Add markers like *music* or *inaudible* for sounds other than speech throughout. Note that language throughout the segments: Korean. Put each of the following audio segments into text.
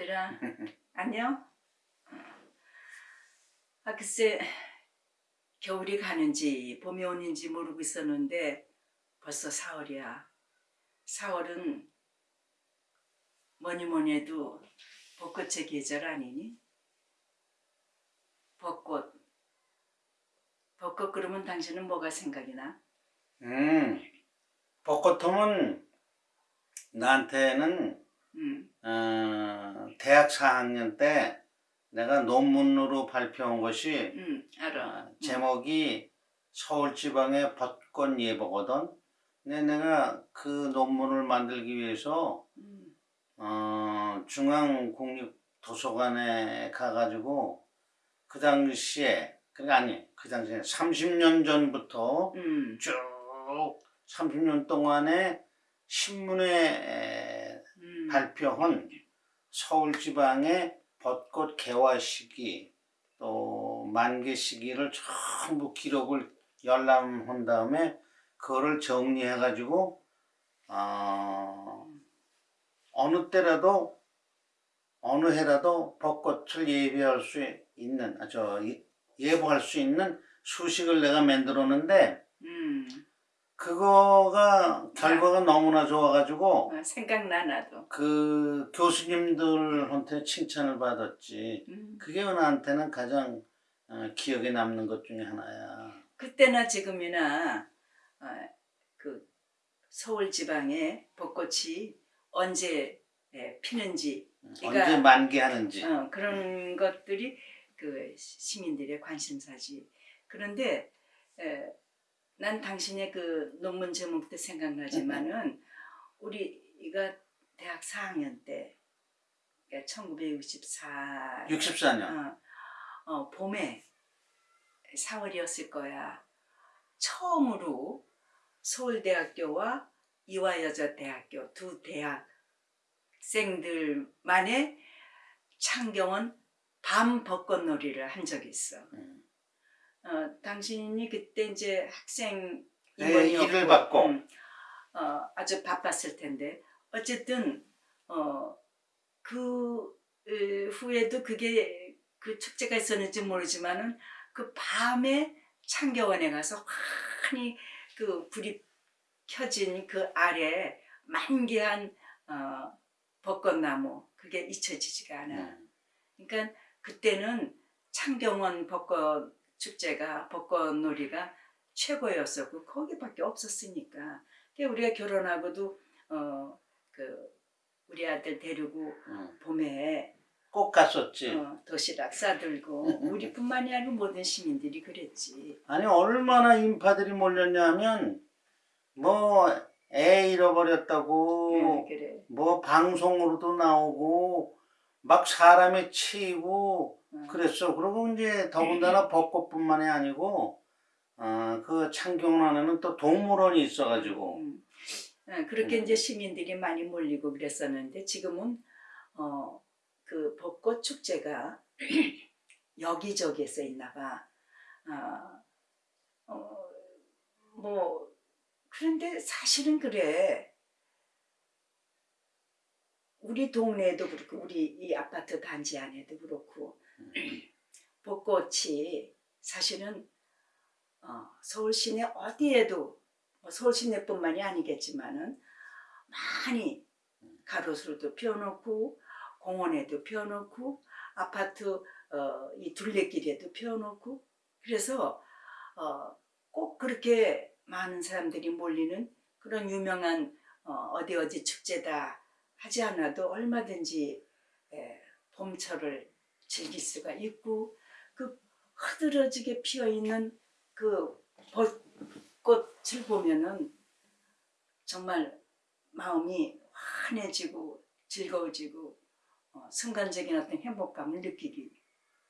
아들아 안녕? 아 글쎄 겨울이 가는지 봄이 오는지 모르고 있었는데 벌써 4월이야 4월은 뭐니 뭐니 해도 벚꽃의 계절 아니니? 벚꽃 벚꽃 그러면 당신은 뭐가 생각이 나? 음, 벚꽃 하면 나한테는 음, 어, 대학 4학년 때 내가 논문으로 발표한 것이 음 알아 어, 제목이 서울지방의 벚꽃 예보거든. 근데 내가 그 논문을 만들기 위해서 음, 어, 중앙국립도서관에 가가지고 그 당시에 그게 아니 그 당시에 30년 전부터 음, 쭉 30년 동안에 신문에 음. 발표한 서울지방의 벚꽃 개화 시기 또 만개 시기를 전부 기록을 열람한 다음에 그거를 정리해 가지고 어, 어느 때라도 어느 해라도 벚꽃을 예비할 수 있는 아, 저 예- 예보할 수 있는 수식을 내가 만들었는데 음. 그거가 결과가 너무나 좋아가지고 어, 생각나 나도 그 교수님들한테 칭찬을 받았지. 음. 그게 나한테는 가장 어, 기억에 남는 것 중에 하나야. 그때나 지금이나 어, 그 서울 지방에 벚꽃이 언제 예, 피는지 그러니까- 언제 만개하는지. 어, 그런 것들이 그 시민들의 관심사지. 그런데 에, 난 당신의 그 논문 제목도 생각나지만은 우리가 대학 4학년 때 그러니까 1964 64년. 어, 어, 봄에 4월이었을 거야. 처음으로 서울대학교와 이화여자대학교 두 대학생들만의 창경원 밤 벚꽃놀이를 한 적이 있어. 음. 어, 당신이 그때 이제 학생 네, 임원이었고, 일을 받고. 음, 어, 아주 바빴을 텐데 어쨌든 어, 그 으, 후에도 그게 그 축제가 있었는지 모르지만은 그 밤에 창경원에 가서 환히 그 불이 켜진 그 아래 만개한 어, 벚꽃나무 그게 잊혀지지가 않아. 음. 그러니까 그때는 창경원 벚꽃 축제가 벚꽃놀이가 최고였었고 거기밖에 없었으니까. 우리가 결혼하고도 어 그 우리 아들 데리고 음. 봄에 꼭 갔었지. 어, 도시락 싸들고 우리뿐만이 아니고 모든 시민들이 그랬지. 아니 얼마나 인파들이 몰렸냐면 뭐 애 잃어버렸다고 응, 그래. 뭐 방송으로도 나오고 막 사람에 치이고 응. 그랬어. 그리고 이제 더군다나 벚꽃뿐만이 아니고 어, 그 창경란에는 또 동물원이 있어가지고 음. 어, 그렇게 음. 이제 시민들이 많이 몰리고 그랬었는데 지금은 어, 그 벚꽃 축제가 *clears throat* 여기저기에서 있나 봐. 아, 어, 뭐 그런데 사실은 그래. 우리 동네에도 그렇고 우리 이 아파트 단지 안에도 그렇고 벚꽃이 사실은 어, 서울 시내 어디에도 뭐 서울 시내뿐만이 아니겠지만은 많이 가로수로도 피워놓고 공원에도 피워놓고 아파트 어, 이 둘레길에도 피워놓고. 그래서 어, 꼭 그렇게 많은 사람들이 몰리는 그런 유명한 어, 어디 어디 축제다 하지 않아도 얼마든지 에, 봄철을 즐길 수가 있고 그 흐드러지게 피어 있는 그 벚꽃을 보면은 정말 마음이 환해지고 즐거워지고 어, 순간적인 어떤 행복감을 느끼기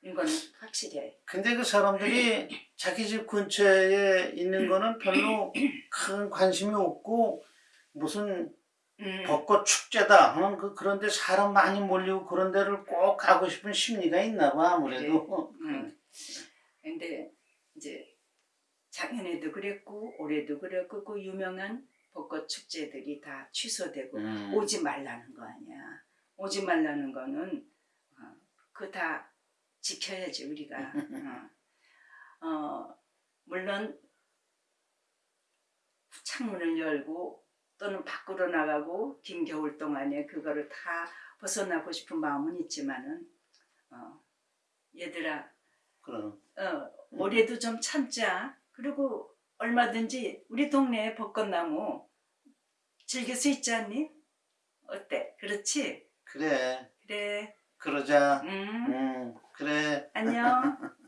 이건 확실해. 근데 그 사람들이 자기 집 근처에 있는 거는 별로 큰 관심이 없고 무슨 음, 벚꽃 축제다 하는 그 그런데 사람 많이 몰리고 그런 데를 꼭 가고 싶은 심리가 있나 봐 아무래도 음. 근데 이제 작년에도 그랬고 올해도 그랬고 그 유명한 벚꽃 축제들이 다 취소되고 음. 오지 말라는 거 아니야. 오지 말라는 거는 어, 그거 다 지켜야지 우리가. *laughs* 어. 어, 물론 창문을 열고 또는 밖으로 나가고 긴 겨울 동안에 그거를 다 벗어나고 싶은 마음은 있지만은 어, 얘들아 그럼 어, 올해도 좀 참자. 그리고 얼마든지 우리 동네에 벚꽃나무 즐길 수 있지 않니? 어때? 그렇지? 그래 그래. 그러자 음. 음 그래 안녕. *laughs*